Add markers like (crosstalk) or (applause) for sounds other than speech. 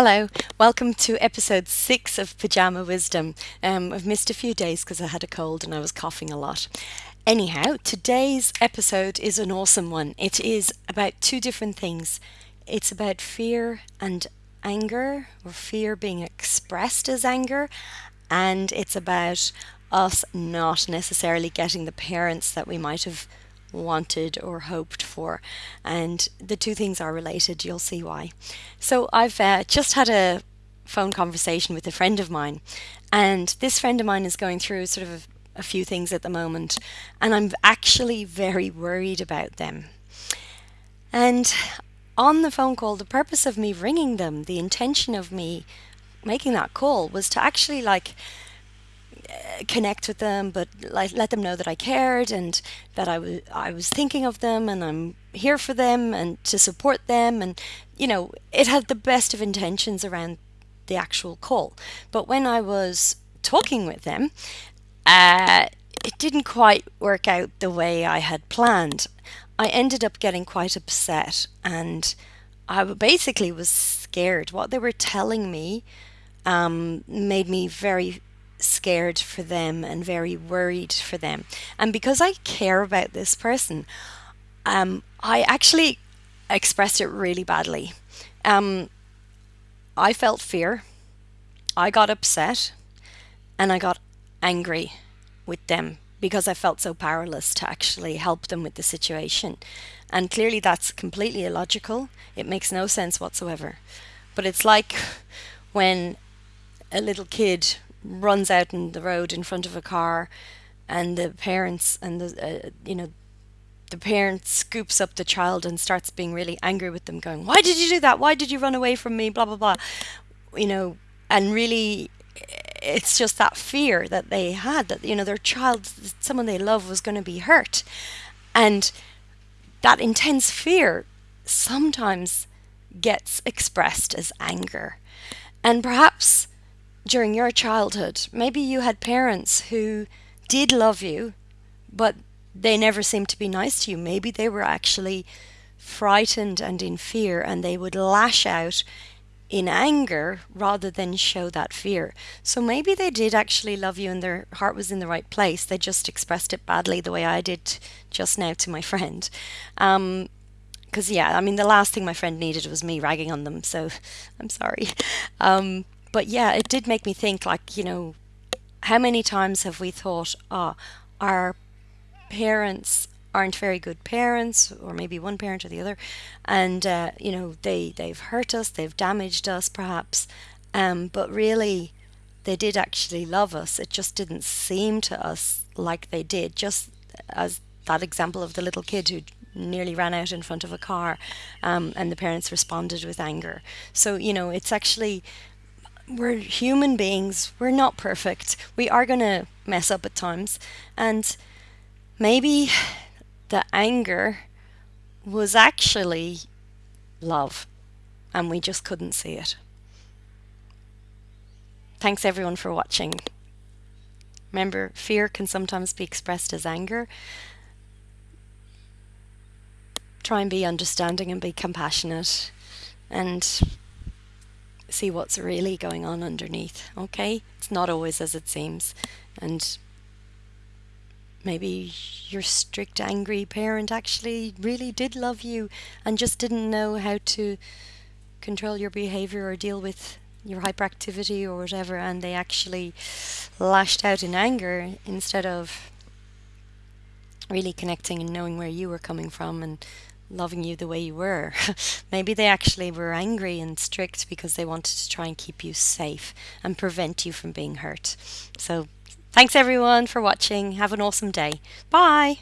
Hello, welcome to episode six of Pajama Wisdom. Um, I've missed a few days because I had a cold and I was coughing a lot. Anyhow, today's episode is an awesome one. It is about two different things it's about fear and anger, or fear being expressed as anger, and it's about us not necessarily getting the parents that we might have wanted or hoped for. And the two things are related, you'll see why. So I've uh, just had a phone conversation with a friend of mine, and this friend of mine is going through sort of a, a few things at the moment, and I'm actually very worried about them. And on the phone call, the purpose of me ringing them, the intention of me making that call was to actually like connect with them, but like let them know that I cared and that I was I was thinking of them and I'm here for them and to support them and you know it had the best of intentions around the actual call. But when I was talking with them, uh, it didn't quite work out the way I had planned. I ended up getting quite upset and I basically was scared. What they were telling me um, made me very scared for them and very worried for them. And because I care about this person, um, I actually expressed it really badly. Um, I felt fear, I got upset, and I got angry with them because I felt so powerless to actually help them with the situation. And clearly, that's completely illogical. It makes no sense whatsoever. But it's like when a little kid runs out in the road in front of a car, and the parents and the uh, you know the parent scoops up the child and starts being really angry with them, going, "Why did you do that? Why did you run away from me?" Blah blah blah, you know, and really. It's just that fear that they had that you know their child, someone they love, was going to be hurt, and that intense fear sometimes gets expressed as anger, and perhaps during your childhood, maybe you had parents who did love you, but they never seemed to be nice to you. Maybe they were actually frightened and in fear, and they would lash out in anger rather than show that fear. So maybe they did actually love you and their heart was in the right place. They just expressed it badly the way I did just now to my friend. Um, because yeah, I mean, the last thing my friend needed was me ragging on them. So (laughs) I'm sorry. Um, but yeah, it did make me think like, you know, how many times have we thought, ah, oh, our parents aren't very good parents, or maybe one parent or the other, and uh, you know they they've hurt us, they've damaged us, perhaps, um, but really they did actually love us. It just didn't seem to us like they did. Just as that example of the little kid who nearly ran out in front of a car, um, and the parents responded with anger. So you know it's actually we're human beings. We're not perfect. We are going to mess up at times. And maybe the anger was actually love and we just couldn't see it. Thanks everyone for watching. Remember, fear can sometimes be expressed as anger. Try and be understanding and be compassionate and see what's really going on underneath, okay? It's not always as it seems. And maybe your strict, angry parent actually really did love you and just didn't know how to control your behavior or deal with your hyperactivity or whatever, and they actually lashed out in anger instead of really connecting and knowing where you were coming from and loving you the way you were. (laughs) Maybe they actually were angry and strict because they wanted to try and keep you safe and prevent you from being hurt. So, thanks everyone for watching. Have an awesome day. Bye.